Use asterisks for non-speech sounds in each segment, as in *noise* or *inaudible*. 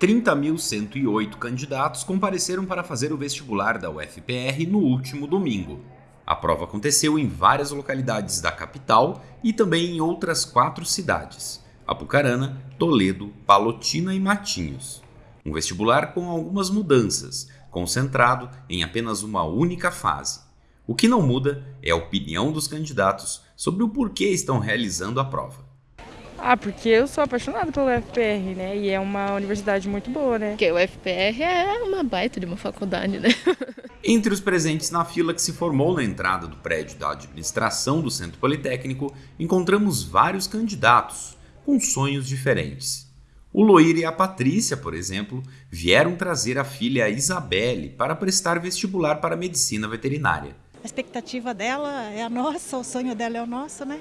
30.108 candidatos compareceram para fazer o vestibular da UFPR no último domingo. A prova aconteceu em várias localidades da capital e também em outras quatro cidades: Apucarana, Toledo, Palotina e Matinhos. Um vestibular com algumas mudanças, concentrado em apenas uma única fase. O que não muda é a opinião dos candidatos sobre o porquê estão realizando a prova. Ah, porque eu sou apaixonada pelo UFPR, né? E é uma universidade muito boa, né? Porque o UFPR é uma baita de uma faculdade, né? *laughs* Entre os presentes na fila que se formou na entrada do prédio da administração do Centro Politécnico, encontramos vários candidatos com sonhos diferentes. O Loir e a Patrícia, por exemplo, vieram trazer a filha Isabelle para prestar vestibular para medicina veterinária. A expectativa dela é a nossa, o sonho dela é o nosso, né?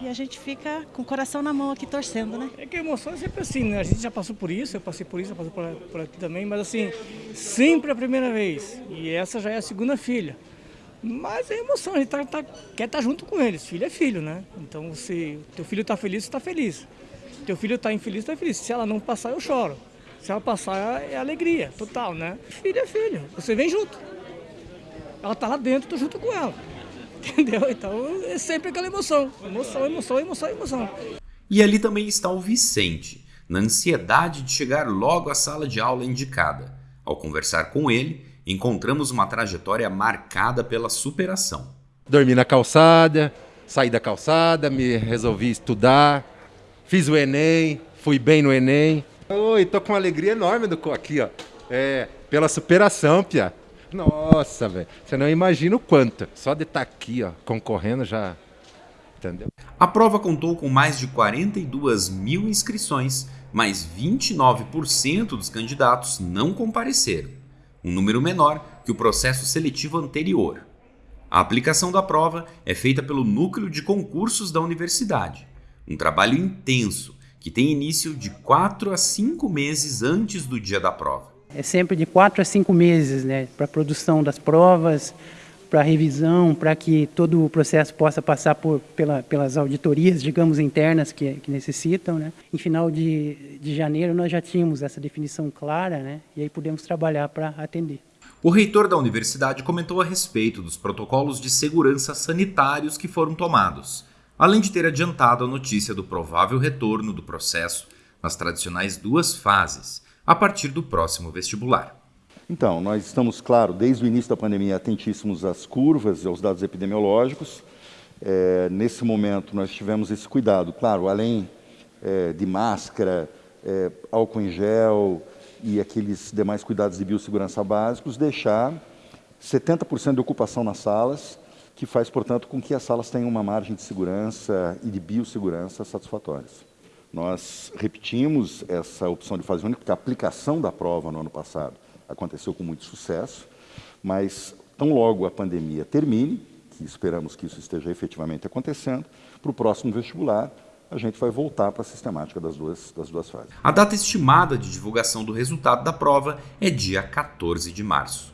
E a gente fica com o coração na mão aqui torcendo, né? É que a emoção é sempre assim, né? A gente já passou por isso, eu passei por isso, eu passei por, por aqui também, mas assim, sempre a primeira vez. E essa já é a segunda filha. Mas é emoção, a gente tá, tá, quer estar tá junto com eles. Filho é filho, né? Então, se teu filho está feliz, está feliz. Teu filho está infeliz, está feliz. Se ela não passar, eu choro. Se ela passar, é alegria total, né? Filho é filho, você vem junto. Ela está lá dentro, tô junto com ela. Entendeu? Então é sempre aquela emoção. Emoção, emoção, emoção, emoção. E ali também está o Vicente, na ansiedade de chegar logo à sala de aula indicada. Ao conversar com ele, encontramos uma trajetória marcada pela superação. Dormi na calçada, saí da calçada, me resolvi estudar, fiz o Enem, fui bem no Enem. Oi, tô com uma alegria enorme do aqui, ó. É, pela superação, Pia. Nossa, velho. Você não imagina o quanto. Só de estar tá aqui, ó, concorrendo já. Entendeu? A prova contou com mais de 42 mil inscrições, mas 29% dos candidatos não compareceram, um número menor que o processo seletivo anterior. A aplicação da prova é feita pelo Núcleo de Concursos da Universidade, um trabalho intenso que tem início de 4 a 5 meses antes do dia da prova. É sempre de quatro a cinco meses né, para a produção das provas, para a revisão, para que todo o processo possa passar por, pela, pelas auditorias, digamos, internas que, que necessitam. Né. Em final de, de janeiro nós já tínhamos essa definição clara né, e aí pudemos trabalhar para atender. O reitor da universidade comentou a respeito dos protocolos de segurança sanitários que foram tomados, além de ter adiantado a notícia do provável retorno do processo nas tradicionais duas fases, a partir do próximo vestibular. Então, nós estamos, claro, desde o início da pandemia, atentíssimos às curvas e aos dados epidemiológicos. É, nesse momento, nós tivemos esse cuidado, claro, além é, de máscara, é, álcool em gel e aqueles demais cuidados de biossegurança básicos, deixar 70% de ocupação nas salas, que faz, portanto, com que as salas tenham uma margem de segurança e de biossegurança satisfatórias. Nós repetimos essa opção de fase única, porque a aplicação da prova no ano passado aconteceu com muito sucesso, mas tão logo a pandemia termine, que esperamos que isso esteja efetivamente acontecendo, para o próximo vestibular, a gente vai voltar para a sistemática das duas, das duas fases. A data estimada de divulgação do resultado da prova é dia 14 de março.